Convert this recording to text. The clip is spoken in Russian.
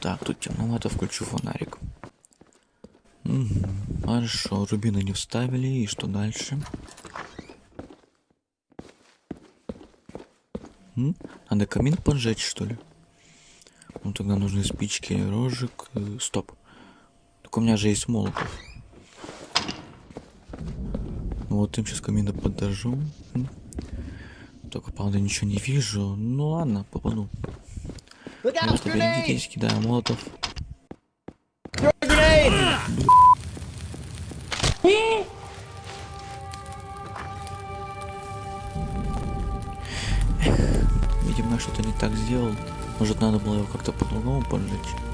Так, тут темновато, включу фонарик. Мгм, Хорошо, рубины не вставили, и что дальше? М? Надо камин поджечь, что ли? Ну тогда нужны спички, рожек. э, Стоп. Так у меня же есть молотов. Ну вот им сейчас камина подожжу. Только, правда, ничего не вижу. Ну ладно, попаду. Просто берегитесь, кидаю молотов. Видимо, я что-то не так сделал. Может, надо было его как-то по-другому поджечь.